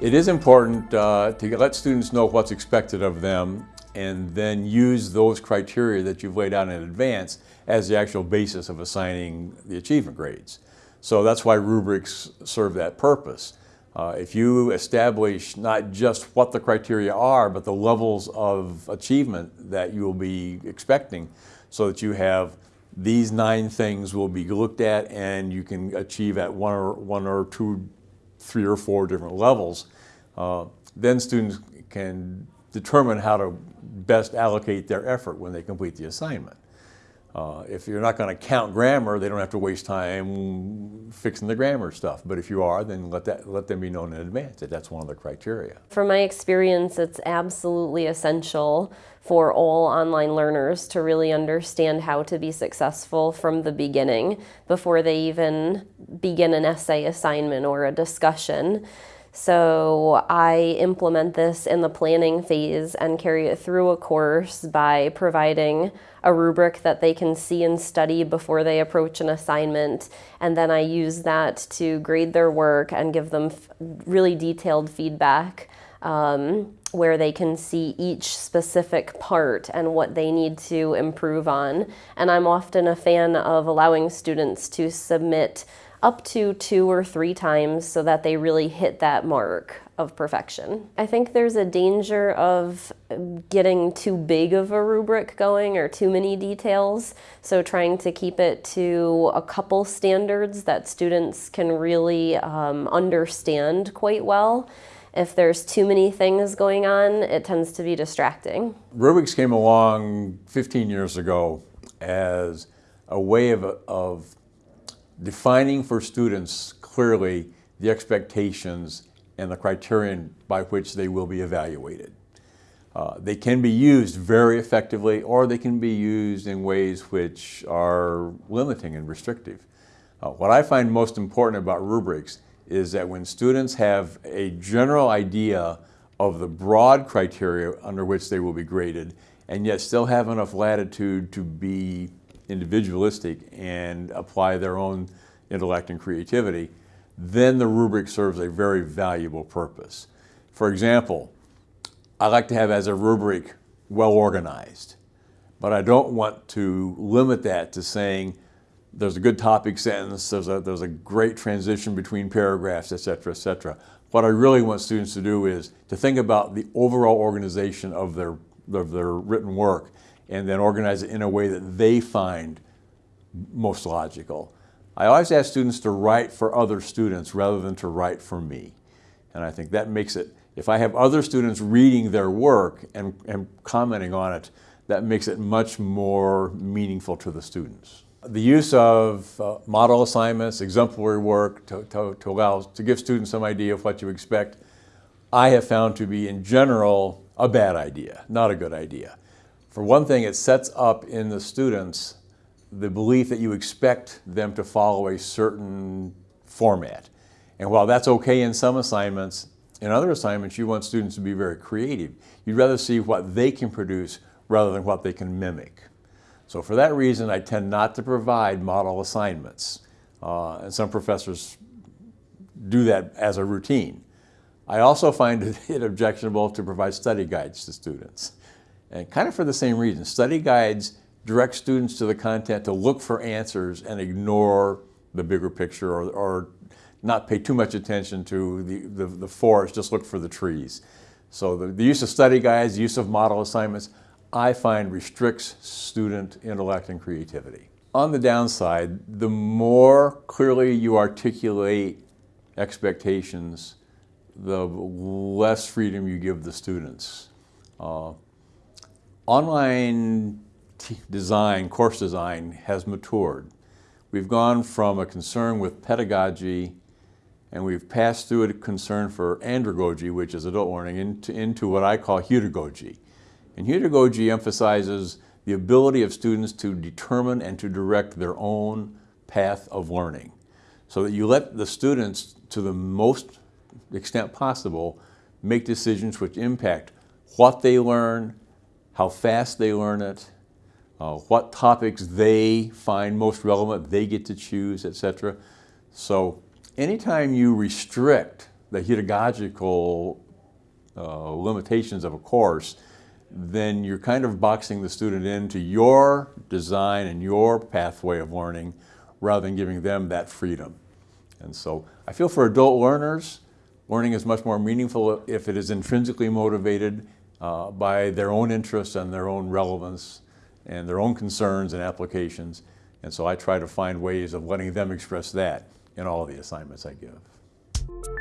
It is important uh, to let students know what's expected of them and then use those criteria that you've laid out in advance as the actual basis of assigning the achievement grades. So that's why rubrics serve that purpose. Uh, if you establish not just what the criteria are, but the levels of achievement that you will be expecting so that you have these nine things will be looked at and you can achieve at one or, one or two, three or four different levels, uh, then students can determine how to best allocate their effort when they complete the assignment. Uh, if you're not going to count grammar, they don't have to waste time fixing the grammar stuff. But if you are, then let, that, let them be known in advance that that's one of the criteria. From my experience, it's absolutely essential for all online learners to really understand how to be successful from the beginning before they even begin an essay assignment or a discussion. So I implement this in the planning phase and carry it through a course by providing a rubric that they can see and study before they approach an assignment. And then I use that to grade their work and give them really detailed feedback um, where they can see each specific part and what they need to improve on. And I'm often a fan of allowing students to submit up to two or three times so that they really hit that mark of perfection. I think there's a danger of getting too big of a rubric going or too many details. So trying to keep it to a couple standards that students can really um, understand quite well. If there's too many things going on, it tends to be distracting. Rubrics came along 15 years ago as a way of, of defining for students clearly the expectations and the criterion by which they will be evaluated. Uh, they can be used very effectively or they can be used in ways which are limiting and restrictive. Uh, what I find most important about rubrics is that when students have a general idea of the broad criteria under which they will be graded and yet still have enough latitude to be individualistic and apply their own intellect and creativity, then the rubric serves a very valuable purpose. For example, I like to have as a rubric well organized, but I don't want to limit that to saying there's a good topic sentence, there's a, there's a great transition between paragraphs, et cetera, et cetera. What I really want students to do is to think about the overall organization of their, of their written work and then organize it in a way that they find most logical. I always ask students to write for other students rather than to write for me. And I think that makes it, if I have other students reading their work and, and commenting on it, that makes it much more meaningful to the students. The use of uh, model assignments, exemplary work to, to, to, allow, to give students some idea of what you expect, I have found to be in general a bad idea, not a good idea. For one thing, it sets up in the students the belief that you expect them to follow a certain format. And while that's okay in some assignments, in other assignments you want students to be very creative. You'd rather see what they can produce rather than what they can mimic. So for that reason, I tend not to provide model assignments. Uh, and some professors do that as a routine. I also find it objectionable to provide study guides to students. And kind of for the same reason. Study guides direct students to the content to look for answers and ignore the bigger picture or, or not pay too much attention to the, the, the forest, just look for the trees. So the, the, use of study guides, use of model assignments, I find restricts student intellect and creativity. On the downside, the more clearly you articulate expectations, the less freedom you give the students. Uh, online design, course design has matured. We've gone from a concern with pedagogy and we've passed through a concern for andragogy, which is adult learning, into, into what I call heutagogy. And heutagogy emphasizes the ability of students to determine and to direct their own path of learning. So that you let the students, to the most extent possible, make decisions which impact what they learn, how fast they learn it, uh, what topics they find most relevant, they get to choose, etc. So anytime you restrict the pedagogical uh, limitations of a course, then you're kind of boxing the student into your design and your pathway of learning rather than giving them that freedom. And so I feel for adult learners, learning is much more meaningful if it is intrinsically motivated uh, by their own interests and their own relevance and their own concerns and applications. And so I try to find ways of letting them express that in all the assignments I give.